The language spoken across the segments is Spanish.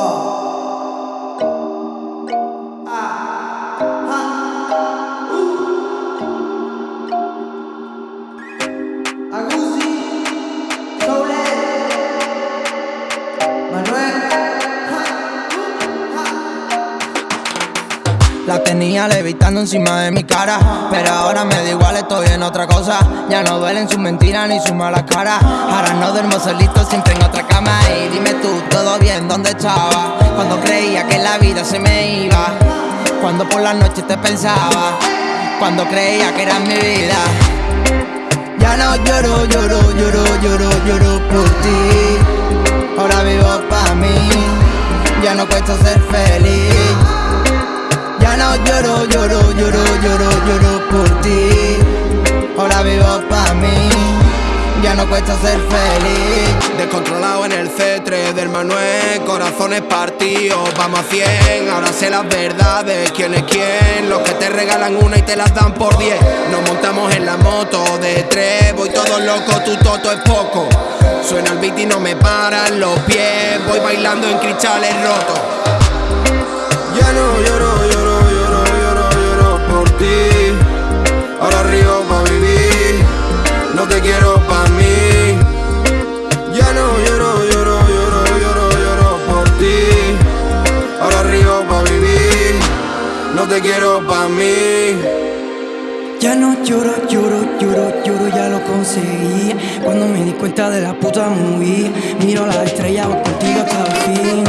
Oh. La tenía levitando encima de mi cara Pero ahora me da igual, estoy en otra cosa. Ya no duelen sus mentiras ni sus malas caras. Ahora no duermo solito, siempre en otra cama. Y dime tú, ¿todo bien? ¿Dónde estaba? Cuando creía que la vida se me iba. Cuando por la noche te pensaba. Cuando creía que era mi vida. Ya no lloro, lloro, lloro, lloro, lloro por ti. Ahora vivo pa' mí. Ya no cuesta ser ya no cuesta ser feliz. Descontrolado en el cetre del Manuel Corazones partidos, vamos a cien. Ahora sé las verdades, quién es quién. Los que te regalan una y te las dan por diez. Nos montamos en la moto de tres Voy todo loco, tu toto es poco. Suena el beat y no me paran los pies Voy bailando en cristales rotos quiero pa' mí. Ya no lloro, lloro, lloro, lloro, ya lo conseguí. Cuando me di cuenta de la puta movie Miro la estrella, contigo hasta el fin.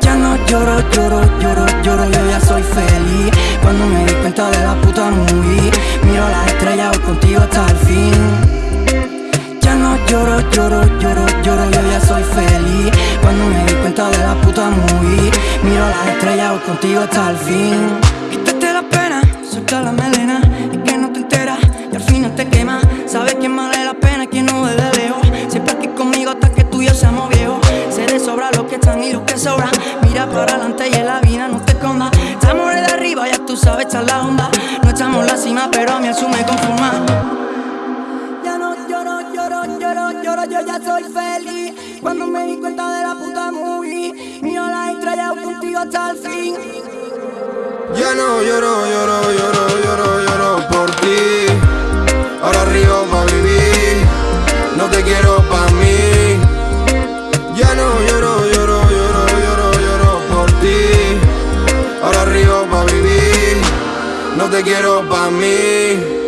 Ya no lloro, lloro, lloro, lloro, yo ya soy feliz. Cuando me di cuenta de la puta movie Miro la estrella, contigo hasta el fin. Ya no lloro, lloro, lloro, lloro, yo ya soy feliz. Cuando me di cuenta de la puta movie Miro la estrella, contigo hasta el fin. Quítate la pena, suelta la melena Y que no te enteras y al final te quema. Sabes quién vale la pena quién no ve de lejos Siempre aquí conmigo hasta que tú y yo seamos viejos. Sé de sobra los que están y los que sobran Mira para adelante y en la vida no te escondas. Estamos de arriba, ya tú sabes, echar la onda. No estamos la cima, pero a mí eso me conforma. Ya no lloro, lloro, lloro, lloro, yo ya soy feliz. Cuando me di cuenta de la puta movie Miro la estrella contigo hasta el fin. Ya no lloro, lloro, lloro, lloro, lloro por ti. Ahora río pa' vivir No te quiero pa' mí. Ya no lloro, lloro, lloro, lloro, lloro por ti. Ahora río pa' vivir No te quiero pa' mí